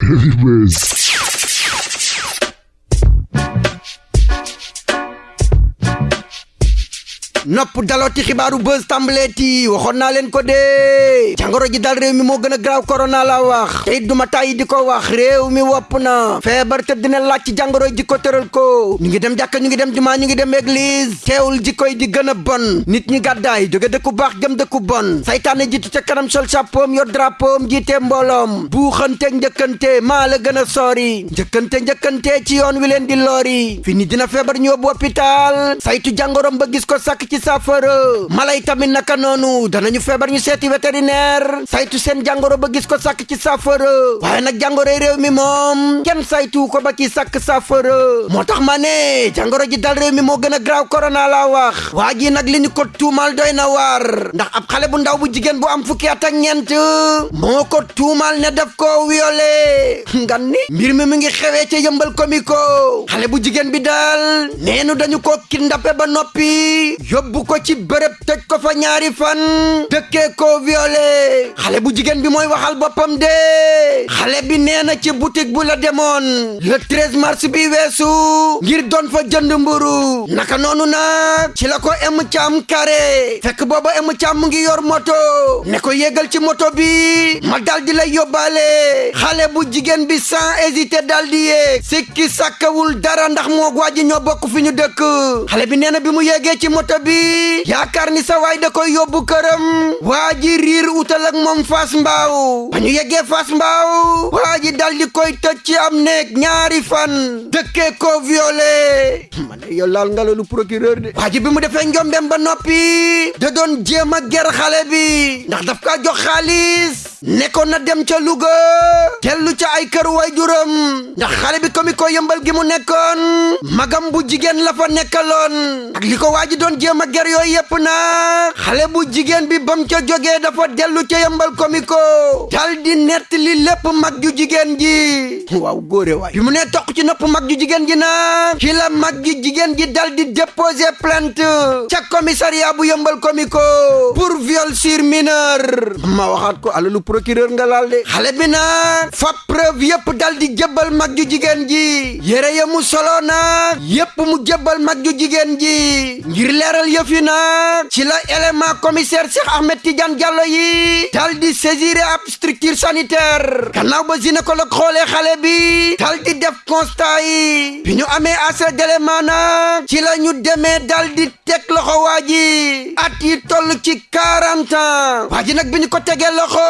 Anyways. Nopp dalooti xibaaru buzz tàmbaleeti waxoon naa leen ko dee jàngoro ji dal réew mi moo gën a graaw korona la wax te duma tàyyi di ko wax réew mi wopp na feebar te dina laaj ci ji ko tëral ko. Ñu ngi dem jàkka ñu ngi dem jumaa ñu ngi dem église. Teewul ji koy di gën a bon. Nit ñi gàddaay jóge dëkku baax jëm dëkku bon. Saytaane jiitu ca kanam sol chapeau yor drapeau jiite mbooloom. Buuxante njëkkante maa la gën a sori. Njëkkante njëkkante ci yoon wi leen di lori. Fi ni dina feebar ñu yóbbu hôpital. Saytu jàngoroom ba gis ko sàkk ci saafara mala yi tamit naka noonu danañu feebar ñu seeti vétérinaire saytu seen jàngoro ba gis ko sàkk ci saafara waaye nag jàngoro réew mi moom kenn saytu ko ba ci sàkk saafara moo tax ma ne jàngoro ji dal réew mi moo gën a graaw corona laa wax waa ji nag li ñu ko tuumal doy na waar ndax ab xale bu ndaw bu jigéen bu am fukki at ak ñeent moo ko tuumal ne daf ko violé ngan ni mbir mi mu ngi xewee ca yëmbal komiko xale bu jigéen bi daal neenu dañu ko kidnappé ba yóbbu ko ci bërëb tëj ko fa ñaari fan. Dëkkee ko violé. Xale bu jigéen bi mooy waxal boppam de. Xale bi nee na ci boutique bu la demoon. Le 13 mars bi weesu ngir doon fa jënd mburu. Naka noonu nag ci la em kare fekk booba em caam ngi yor moto. Ne ko yégal ci moto bi ma dal di lay yóbbaale. Xale bu jigéen bi sans hésiter dal di yéeg. Sikki sàkkawul dara ndax moo waa ji ñoo bokk fi ñu dëkk. Bi nee na bi mu ci moto bi yaakaar ni sa waay da koy yóbbu këram waa ji riir utal ak moom fas mbaaw ba ñu yeggee fas mbaaw waa ji dal di koy tëj ci am néeg ñaari fan. Dëkkee ko violé ma ne yow laal nga loolu procureur de waa ji bi mu defee njombeem ba noppi da doon jéem a ger xale bi ndax daf kaa jox xaalis nekkoon na dem ca Louga tellu ca ay kër way juróom ndax xale bi komi ko yëmbal gi mu nekkoon magam bu jigéen la fa nekkaloon ak li ko waa ji doon jéem a ger yooyu yëpp na xale bu jigéen bi bam ca jógee dafa dellu ca yëmbal komi ko dal di nett li lépp mag ju jigéen ji waaw góore waay bi mu nee toq ci nopp mag ju jigéen ji na. Ci la mag jigéen ji dal di déposer plainte ca commissariat bu yëmbal komi ko pour viol sur mineur ma waxaat ko alalu procureur nga laal de xale bi nag fa preuve yëpp dal di jébbal mag ju jigéen ji yére ya mu solo nag yëpp mu jébbal mag ju jigéen ji ngir leeral yëf yi ci la élément commissaire Cheikh Ahmed Tidiane Diallo yi dal di saisir ab structure sanitaire gannaaw ba gynécologue xoolee xale bi dal di def constat yi bi ñu amee assez d'élément nag ci la ñu demee dal di teg loxo waa ji at yi toll ci 40 ans waa ji nag bi ñu ko tegee loxo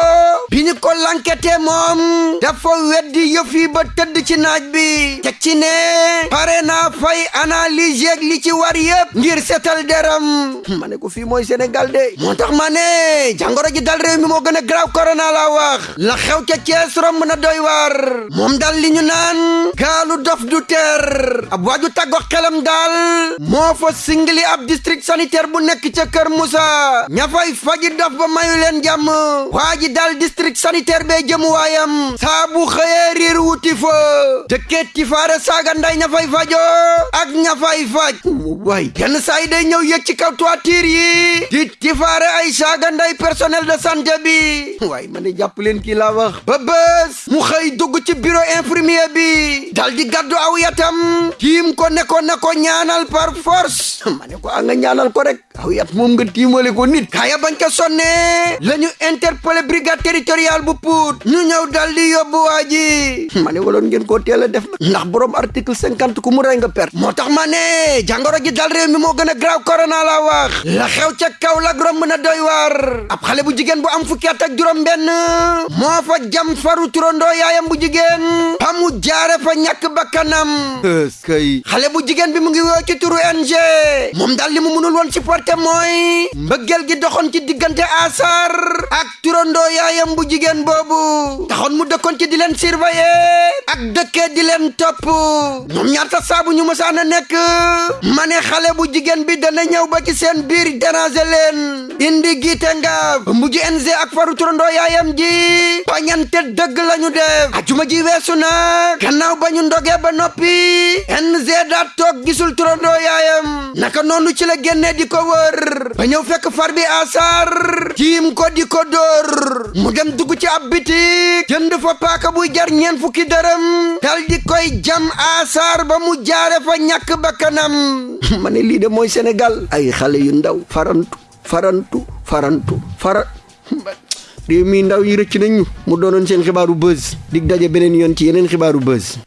bi ñu ko lankete moom dafa weddi yëf yi ba tëdd ci naaj bi. Teg ci ne pare naa fay analyse yeeg li ci war yëpp ngir setal deram. Ma ne ko fii mooy Sénégal de. Moo tax ma ne jàngoro ji dal réew mi moo gën a graaw corona la wax la xew ca Cees romb na doy war. Moom dal li ñu naan gaalu dof du ter. Ab waaju tàggo xelam daal moo fa singli ab district sanitaire bu nekk ca Kër Moussa ña fay faji dof ba mayu leen jàmm waa ji dal district sanitaire bee jëm waayam saa bu xëyee riir wuti fa dëkkee tifaare saaga nday fay fajo ak fay faj. Waay yenn saa yi day ñëw yëg ci kaw toiture yi di tifaare ay saaga nday personnel de santé bi waay ma ne jàpp leen kii wax ba bés mu xëy dugg ci bureau infirmier bi dal di gàddu aw yatam tiim ko ne ko ne ko ñaanal par force. Ma ko nga ñaanal ko rek aw yat moom nga tiimale ko nit kaaya bañ ko sonne la ñu interpellé brigade territoriale bu Pout. Ñu ñëw dal di yóbbu waa ji. Ma ne waloon ngeen koo teel a def na ndax borom article cinquante ku mu rey nga perte. Moo tax ma ne jàngoro ji dal réew mi moo gën a graaw corona la wax. La xew ca kaw la romb na doy waar. Ab xale bu jigéen bu am fukki at ak juróom benn moo fa jam faru turandoo yaayam bu jigéen. Ba mu jaare fa ñàkk bakkanam. Eskay xale bu jigéen bi mu ngi woo ci turu NG moom daal li mu mënul woon supporter mooy mbëggeel gi doxoon ci diggante asar. Ak turandoo yaayam bu jigéen boobu taxoon mu dëkkoon ci di leen surveiller ak dëkkee di leen topp ñoom ñaata saabu ñu mësaan a nekk ma bu jigéen bi dana ñëw ba ci seen biir déranger leen indi giite nga mujj NG ak faru turandoo yaayam ji. Bañante dëgg lañu def ajuma ji weesu na gannaaw ba ñu ndogee ba noppi NG daa toog gisul turandoo yaayam naka noonu ci la génnee di ko wër ba ñëw fekk far bi asar tiim ko di ko mu dem dugg ci ab bitik jënd fa paaka buy jar ñeen fukki dërëm dal di koy jam asar ba mu jaare fa lii de mooy Sénégal ay xale yu ndaw farantu farantu farantu fara réew mi ndaw yi rëcc nañu mu doonoon seen xibaaru buzz. Dig daje beneen yoon ci yeneen xibaaru buzz